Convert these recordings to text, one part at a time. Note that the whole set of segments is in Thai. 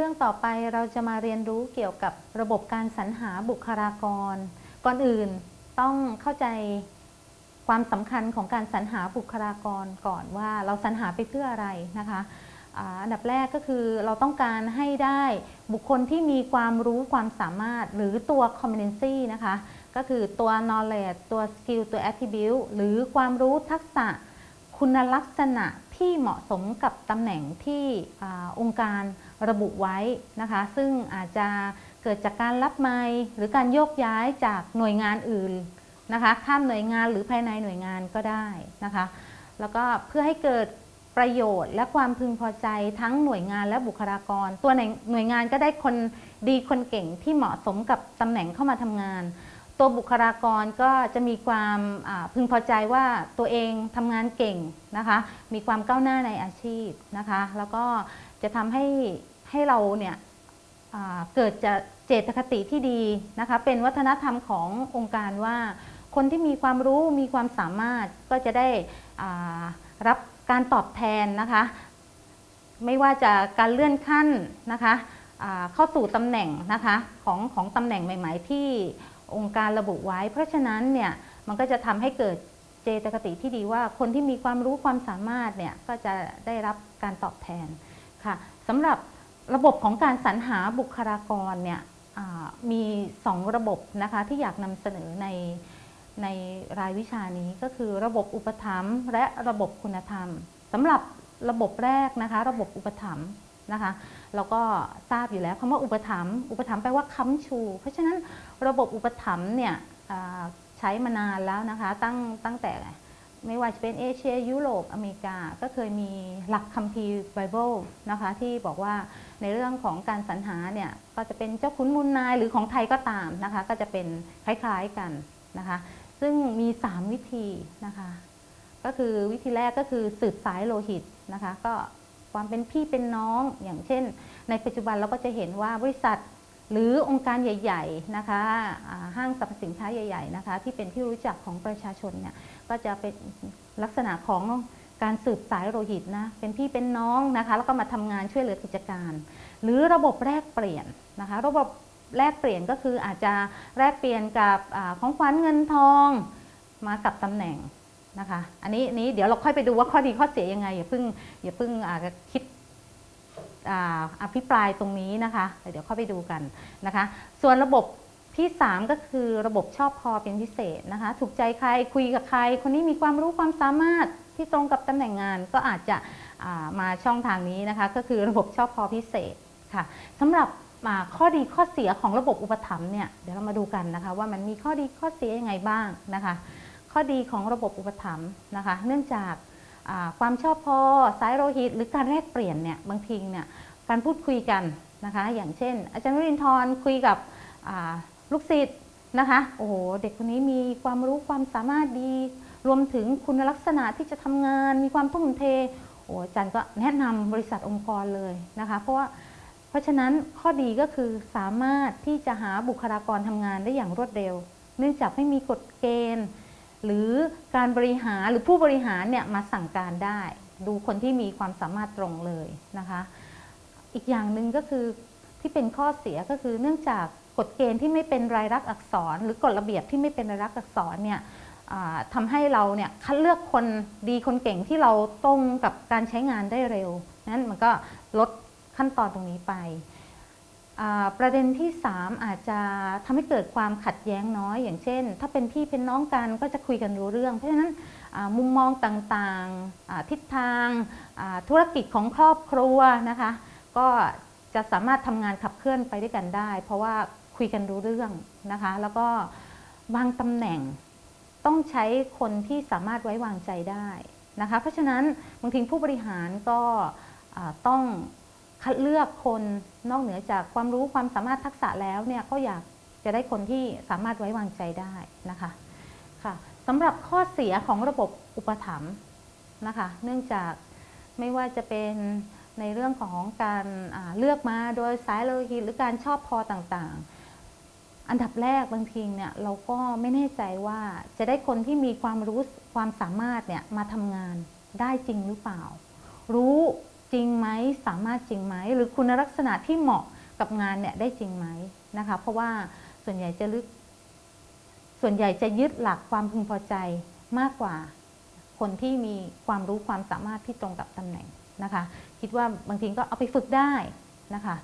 รื่องต่อไปเราจะมาเรียนรู้เกี่ยวกับระบบการสรรหาบุคลากร ก่อนอื่นต้องเข้าใจความสำคัญของการสรรหาบุคลากรก่อนว่าเราสรรหาไปเพื่ออะไรนะคะอันดับแรกก็คือเราต้องการให้ได้บุคคลที่มีความรู้ความสามารถหรือตัว competency นะคะ ก็คือตัว knowledge ตัว skill ตัว attribute หรือความรู้ทักษะ คุณลักษณะที่เหมาะสมกับตำแหน่งที่อองค์การระบุไว้นะคะ ซึ่งอาจจะเกิดจากการรับไม้หรือการโยกย้ายจากหน่วยงานอื่นนะคะข้ามหน่วยงานหรือภายในหน่วยงานก็ได้นะคะ แล้วก็เพื่อให้เกิดประโยชน์และความพึงพอใจทั้งหน่วยงานและบุคลากร ตัวหน่วยงานก็ได้คนดีคนเก่งที่เหมาะสมกับตำแหน่งเข้ามาทำงาน ตัวบุคลากรก็จะมีความพึงพอใจว่าตัวเองทำงานเก่งนะคะ มีความก้าวหน้าในอาชีพนะคะ แล้วก็จะทำให้ให้เราเนี่ยเกิดจะเจตคติที่ดีนะคะ เป็นวัฒนธรรมขององค์การว่า คนที่มีความรู้มีความสามารถก็จะได้รับการตอบแทนนะคะ ไม่ว่าจะการเลื่อนขั้นนะคะเข้าสู่ตำแหน่งนะคะของของตำแหน่งใหม่ ๆ ที่ องค์การระบุไว้ เพราะฉะนั้นเนี่ยมันก็จะทำให้เกิดเจตคติที่ดีว่าคนที่มีความรู้ความสามารถเนี่ยก็จะได้รับการตอบแทนค่ะสำหรับระบบของการสรรหาบุคลากรเนี่ยมี 2 ระบบนะคะที่อยากนำเสนอในในรายวิชานี้ก็คือระบบอุปถัมภ์และระบบคุณธรรมสำหรับระบบแรกนะคะ ระบบอุปถัมภ์ นะคะเราก็ทราบอยู่แล้วคำว่าอุปถัมภ์อุปถัมภ์แปลว่าค้ำชู เพราะฉะนั้นระบบอุปถัมภ์เนี่ยใช้มานานแล้วนะคะตั้งตั้งแต่ไม่ว่าจะเป็นเอเชียยุโรปอเมริกา ก็เคยมีหลักคัมภีร์ไบเบิลนะคะที่บอกว่าในเรื่องของการสรรหาเนี่ยก็จะเป็นเจ้าขุนมูลนายหรือของไทยก็ตามนะคะก็จะเป็นคล้ายๆกันนะคะซึ่งมี 3 วิธีนะคะก็คือวิธีแรกก็คือสืบสายโลหิตนะคะก็ ความเป็นพี่เป็นน้อง อย่างเช่น ในปัจจุบันเราก็จะเห็นว่าบริษัทหรือองค์การใหญ่ๆนะคะห้างสรรพสินค้าใหญ่ๆนะคะที่เป็นที่รู้จักของประชาชนเนี่ยก็จะเป็นลักษณะของการสืบสายโลหิตนะเป็นพี่เป็นน้องนะคะแล้วก็มาทำงานช่วยเหลือกิจการ หรือระบบแลกเปลี่ยนนะคะระบบแลกเปลี่ยนก็คืออาจจะแลกเปลี่ยนกับอของขวัญเงินทองมากับตำแหน่ง นะคะอันนี้นี้เดี๋ยวเราค่อยไปดูว่าข้อดีข้อเสียยังไงอย่าเพิ่งอย่าเพิ่งคิดอภิปรายตรงนี้นะคะเดี๋ยวเข้าไปดูกันนะคะ ส่วนระบบที่ 3 ก็คือระบบชอบพอเป็นพิเศษนะคะ ถูกใจใครคุยกับใคร คนนี้มีความรู้ความสามารถที่ตรงกับตำแหน่งงานก็อาจจะมาช่องทางนี้นะคะ ก็คือระบบชอบพอพิเศษค่ะสำหรับข้อดีข้อเสียของระบบอุปถัมภ์เนี่ยเดี๋ยวเรามาดูกันนะคะ ว่ามันมีข้อดีข้อเสียยังไงบ้างนะคะ ข้อดีของระบบอุปถัมภ์นะคะ เนื่องจากความชอบพอสายโลหิต หรือการแลกเปลี่ยนเนี่ยบางทีเนี่ยการพูดคุยกันนะคะ อย่างเช่น อาจารย์วรินทร์คุยกับลูกศิษย์นะคะ โอ้โห เด็กคนนี้มีความรู้ความสามารถดี รวมถึงคุณลักษณะที่จะทำงาน มีความทุ่มเท โอ้อาจารย์ก็แนะนำบริษัทองค์กรเลยนะคะ เพราะว่า เพราะฉะนั้นข้อดีก็คือสามารถที่จะหาบุคลากรทำงานได้อย่างรวดเร็ว เนื่องจากไม่มีกฎเกณฑ์ หรือการบริหารหรือผู้บริหารเนี่ยมาสั่งการได้ ดูคนที่มีความสามารถตรงเลยนะคะ อีกอย่างหนึ่งก็คือที่เป็นข้อเสียก็คือเนื่องจากกฎเกณฑ์ที่ไม่เป็นรายลักษณ์อักษร หรือกฎระเบียบที่ไม่เป็นรายลักษณ์อักษรเนี่ยทำให้เราเนี่ยคัดเลือกคนดีคนเก่งที่เราตรงกับการใช้งานได้เร็วนั้นมันก็ลดขั้นตอนตรงนี้ไป ประเด็นที่ 3 อาจจะทำให้เกิดความขัดแย้งน้อย อย่างเช่น ถ้าเป็นพี่เป็นน้องกันก็จะคุยกันรู้เรื่อง เพราะฉะนั้นมุมมองต่างๆ ทิศทางธุรกิจของครอบครัวนะคะ ก็จะสามารถทำงานขับเคลื่อนไปด้วยกันได้ เพราะว่าคุยกันรู้เรื่องนะคะ แล้วก็บางตำแหน่งต้องใช้คนที่สามารถไว้วางใจได้นะคะ เพราะฉะนั้นบางทีผู้บริหารก็ต้อง คัดเลือกคนนอกเหนือจากความรู้ความสามารถทักษะแล้วเนี่ยก็อยากจะได้คนที่สามารถไว้วางใจได้นะคะค่ะสำหรับข้อเสียของระบบอุปถัมภ์นะคะ เนื่องจากไม่ว่าจะเป็นในเรื่องของการเลือกมาโดยสายโลหิตหรือการชอบพอต่างๆ อันดับแรกบางทีเนี่ยเราก็ไม่แน่ใจว่าจะได้คนที่มีความรู้ความสามารถเนี่ยมาทำงานได้จริงหรือเปล่า รู้ จริงไหมสามารถจริงไหมหรือคุณลักษณะที่เหมาะกับงานเนี่ยได้จริงไหมนะคะ เพราะว่าส่วนใหญ่จะลึก ส่วนใหญ่จะยึดหลักความพึงพอใจมากกว่าคนที่มีความรู้ความสามารถที่ตรงกับตำแหน่งนะคะ คิดว่าบางทีก็เอาไปฝึกได้นะคะ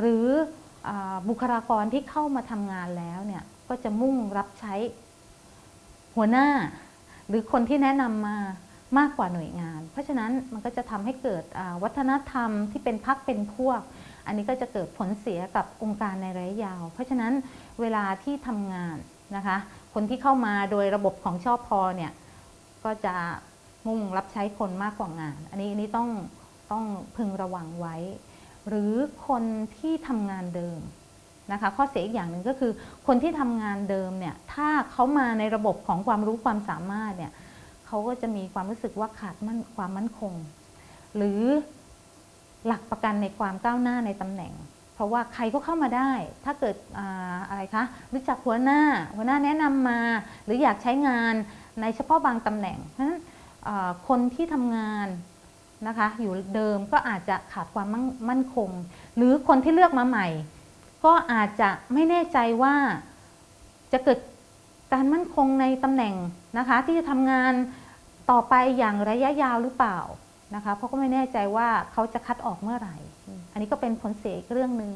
หรืออบุคลากรที่เข้ามาทำงานแล้วเนี่ยก็จะมุ่งรับใช้หัวหน้า หรือคนที่แนะนำมา มากกว่าหน่วยงาน เพราะฉะนั้นมันก็จะทำให้เกิดวัฒนธรรมที่เป็นพักเป็นพวก อันนี้ก็จะเกิดผลเสียกับองค์การในระยะยาว เพราะฉะนั้นเวลาที่ทำงานนะคะ คนที่เข้ามาโดยระบบของชอบพอเนี่ยก็จะมุ่งรับใช้คนมากกว่างาน อันนี้อันนี้ต้องต้องพึงระวังไว้ หรือคนที่ทำงานเดิมนะคะข้อเสียอีกอย่างหนึ่งก็คือ คนที่ทำงานเดิมเนี่ยถ้าเขามาในระบบของความรู้ความสามารถเนี่ย เขาก็จะมีความรู้สึกว่าขาดมั่นความมั่นคง หรือหลักประกันในความก้าวหน้าในตำแหน่ง เพราะว่าใครก็เข้ามาได้ ถ้าเกิดออะไรคะรู้จักหัวหน้า หัวหน้าแนะนำมา หรืออยากใช้งานในเฉพาะบางตำแหน่งเพราะฉะนั้นคนที่ทำงานนะคะอยู่เดิมก็อาจจะขาดความมั่นมั่นคง หรือคนที่เลือกมาใหม่ ก็อาจจะไม่แน่ใจว่าจะเกิด การมั่นคงในตำแหน่งนะคะ ที่จะทำงานต่อไปอย่างระยะยาวหรือเปล่านะคะเพราะก็ไม่แน่ใจว่าเขาจะคัดออกเมื่อไหร่ อันนี้ก็เป็นผลเสียอีกเรื่องหนึ่ง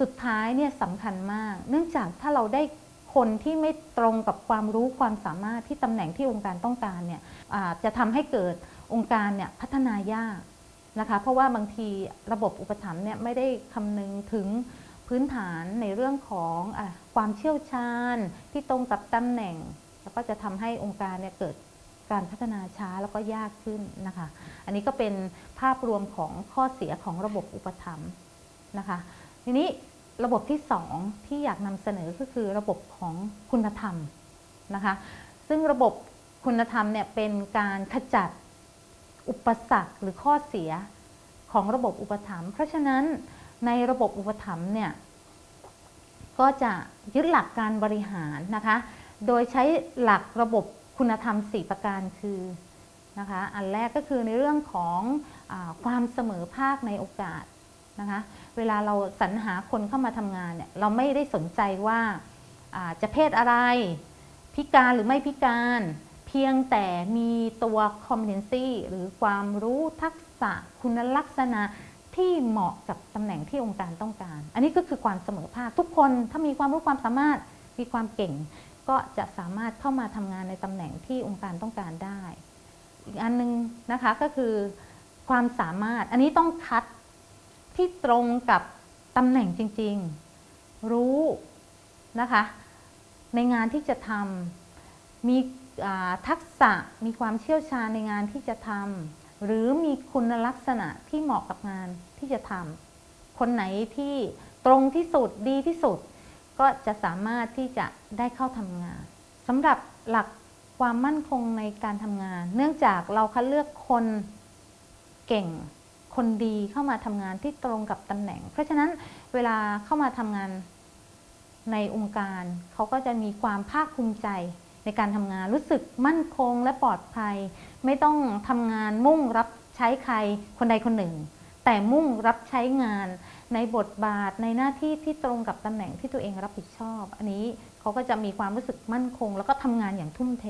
สุดท้ายเนี่ยสำคัญมาก เนื่องจากถ้าเราได้คนที่ไม่ตรงกับความรู้ความสามารถที่ตำแหน่งที่องค์การต้องการเนี่ยจะทำให้เกิดองค์การเนี่ยพัฒนายากนะคะเพราะว่าบางทีระบบอุปถัมภ์เนี่ยไม่ได้คำนึงถึงพื้นฐานในเรื่องของ ความเชี่ยวชาญที่ตรงกับตำแหน่ง แล้วก็จะทำให้องค์การเนี่ยเกิดการพัฒนาช้าแล้วก็ยากขึ้นนะคะ อันนี้ก็เป็นภาพรวมของข้อเสียของระบบอุปถัมภ์นะคะ ทีนี้ระบบที่สองที่อยากนำเสนอก็คือระบบของคุณธรรมนะคะ ซึ่งระบบคุณธรรมเนี่ยเป็นการขจัดอุปสรรคหรือข้อเสียของระบบอุปถัมภ์ เพราะฉะนั้นในระบบอุปถัมภ์เนี่ย ก็จะยึดหลักการบริหารนะคะ โดยใช้หลักระบบคุณธรรม 4 ประการคือนะคะอันแรกก็คือในเรื่องของอความเสมอภาคในโอกาสนะคะเวลาเราสรรหาคนเข้ามาทำงานเนี่ยเราไม่ได้สนใจว่าอ่าจะเพศอะไรพิการหรือไม่พิการ เพียงแต่มีตัว competency หรือความรู้ทักษะคุณลักษณะ ที่เหมาะกับตำแหน่งที่องค์การต้องการ อันนี้ก็คือความเสมอภาคทุกคนถ้ามีความรู้ความสามารถมีความเก่ง ก็จะสามารถเข้ามาทำงานในตำแหน่งที่องค์การต้องการได้ อีกอันหนึงนะคะก็คือความสามารถอันนี้ต้องคัดที่ตรงกับตำแหน่งจริง ๆ รู้นะคะ ในงานที่จะทำมีทักษะมีความเชี่ยวชาญในงานที่จะทำ หรือมีคุณลักษณะที่เหมาะกับงานที่จะทำคนไหนที่ตรงที่สุดดีที่สุด ก็จะสามารถที่จะได้เข้าทำงานสำหรับหลักความมั่นคงในการทำงาน เนื่องจากเราคัดเลือกคนเก่งคนดีเข้ามาทำงานที่ตรงกับตำแหน่ง เพราะฉะนั้นเวลาเข้ามาทำงานในองค์การ เขาก็จะมีความภาคภูมิใจ ในการทำงานรู้สึกมั่นคงและปลอดภัย ไม่ต้องทำงานมุ่งรับใช้ใครคนใดคนหนึ่ง แต่มุ่งรับใช้งานในบทบาทในหน้าที่ที่ตรงกับตำแหน่งที่ตัวเองรับผิดชอบ อันนี้เขาก็จะมีความรู้สึกมั่นคง แล้วก็ทำงานอย่างทุ่มเท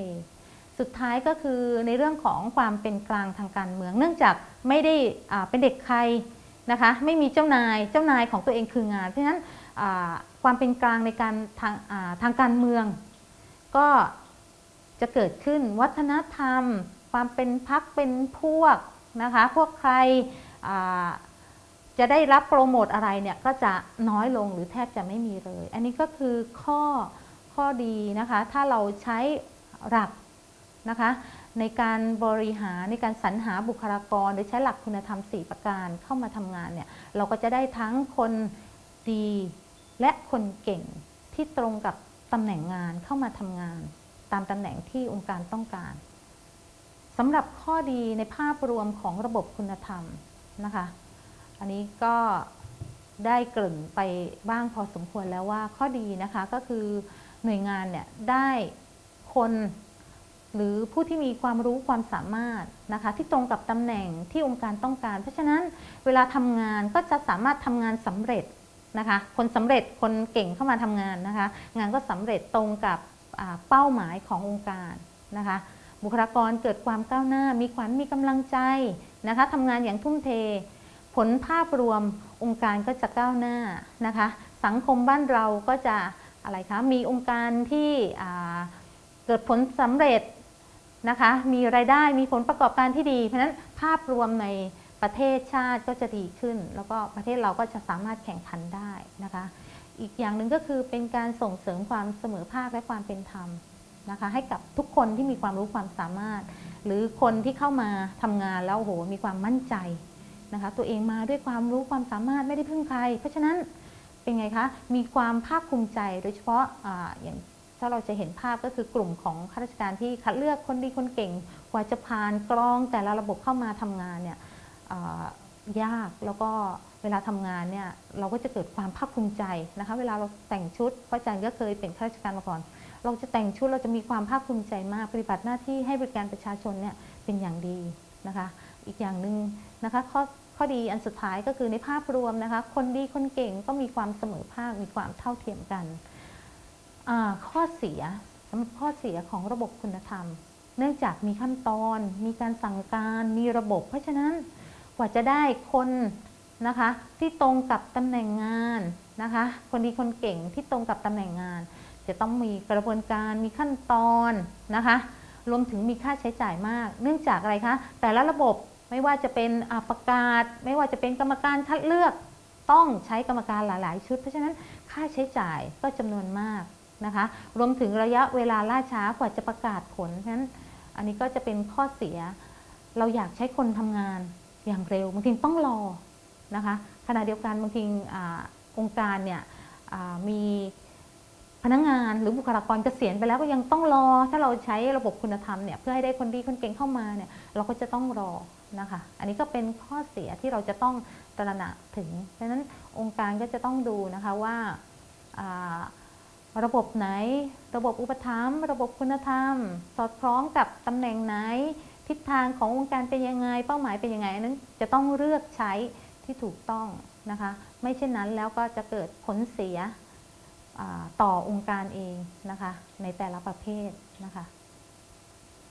สุดท้ายก็คือในเรื่องของความเป็นกลางทางการเมือง เนื่องจากไม่ได้เป็นเด็กใครนะคะไม่มีเจ้านายเจ้านายของตัวเองคืองาน เพราะฉะนั้นความเป็นกลางในการทางทางการเมือง ก็ จะเกิดขึ้นวัฒนธรรม ความเป็นพักเป็นพวกนะคะพวกใครจะได้รับโปรโมทอะไรเนี่ยก็จะน้อยลงหรือแทบจะไม่มีเลย อันนี้ก็คือข้อข้อดีนะคะถ้าเราใช้หลักนะคะในการบริหารในการสรรหาบุคลากร โดยใช้หลักคุณธรรม 4 ประการเข้ามาทำงานเนี่ยเราก็จะได้ทั้งคนดีและคนเก่งที่ตรงกับตำแหน่งงานเข้ามาทำงาน ตามตำแหน่งที่องค์การต้องการสำหรับข้อดีในภาพรวมของระบบคุณธรรมนะคะ อันนี้ก็ได้เกริ่นไปบ้างพอสมควรแล้วว่าข้อดีนะคะก็คือหน่วยงานเนี่ยได้คนหรือผู้ที่มีความรู้ความสามารถนะคะที่ตรงกับตำแหน่งที่องค์การต้องการ เพราะฉะนั้นเวลาทำงานก็จะสามารถทำงานสำเร็จนะคะ คนสำเร็จคนเก่งเข้ามาทำงานนะคะ งานก็สำเร็จตรงกับ เป้าหมายขององค์การนะคะบุคลากรเกิดความก้าวหน้า มีขวัญมีกำลังใจนะคะทำงานอย่างทุ่มเท ผลภาพรวมองค์การก็จะก้าวหน้านะคะสังคมบ้านเราก็จะอะไรคะมีองค์การที่เกิดผลสำเร็จนะคะมีรายได้มีผลประกอบการที่ดี เพราะฉะนั้นภาพรวมในประเทศชาติก็จะดีขึ้น แล้วก็ประเทศเราก็จะสามารถแข่งขันได้นะคะ อีกอย่างหนึ่งก็คือเป็นการส่งเสริมความเสมอภาคและความเป็นธรรมนะคะให้กับทุกคนที่มีความรู้ความสามารถ หรือคนที่เข้ามาทำงานแล้วโหมีความมั่นใจนะคะตัวเองมาด้วยความรู้ความสามารถไม่ได้พึ่งใคร เพราะฉะนั้นเป็นไงคะมีความภาคภูมิใจโดยเฉพาะออย่างถ้าเราจะเห็นภาพก็คือกลุ่มของข้าราชการที่คัดเลือกคนดีคนเก่งกว่าจะผ่านกรองแต่ละระบบเข้ามาทำงานเนี่ยยากแล้วก็ วลาทำงานเนี่ยเราก็จะเกิดความภาคภูมิใจนะคะ เวลาเราแต่งชุดเพราะอาจารย์ก็เคยเป็นข้าราชการมาก่อน เราจะแต่งชุดเราจะมีความภาคภูมิใจมาก ปฏิบัติหน้าที่ให้บริการประชาชนเนี่ยเป็นอย่างดีนะคะ อีกอย่างหนึ่งนะคะข้อข้อดีอันสุดท้ายก็คือในภาพรวมนะคะ คนดีคนเก่งก็มีความเสมอภาค มีความเท่าเทียมกัน ข้อเสียสำหรับข้อเสียของระบบคุณธรรม เนื่องจากมีขั้นตอน มีการสั่งการ มีระบบ เพราะฉะนั้นกว่าจะได้คน นะคะ ที่ตรงกับตำแหน่งงานนะคะ คนดีคนเก่งที่ตรงกับตำแหน่งงาน จะต้องมีกระบวนการมีขั้นตอนนะคะ รวมถึงมีค่าใช้จ่ายมาก เนื่องจากอะไรคะ แต่ละระบบไม่ว่าจะเป็นประกาศ ไม่ว่าจะเป็นกรรมการคัดเลือก ต้องใช้กรรมการหลาย ๆ ชุด เพราะฉะนั้นค่าใช้จ่ายก็จำนวนมากนะคะ รวมถึงระยะเวลาล่าช้ากว่าจะประกาศผลเพราะฉะนั้นอันนี้ก็จะเป็นข้อเสีย เราอยากใช้คนทำงานอย่างเร็วบางทีต้องรอ นะคะขณะเดียวกันบางทีอองค์การเนี่ยมีพนักงานหรือบุคลากรเกษียณไปแล้วก็ยังต้องรอ ถ้าเราใช้ระบบคุณธรรมเนี่ยเพื่อให้ได้คนดีคนเก่งเข้ามาเนี่ยเราก็จะต้องรอนะคะอันนี้ก็เป็นข้อเสียที่เราจะต้องตระหนักถึงดังนั้นองค์การก็จะต้องดูนะคะว่าอ่าระบบไหน ระบบอุปถัมภ์ระบบคุณธรรม สอดคล้องกับตำแหน่งไหน ทิศทางขององค์การเป็นยังไง เป้าหมายเป็นยังไงอันนั้นจะต้องเลือกใช้ ที่ถูกต้องนะคะ ไม่เช่นนั้นแล้วก็จะเกิดผลเสียต่อองค์การเองนะคะ ในแต่ละประเภทนะคะ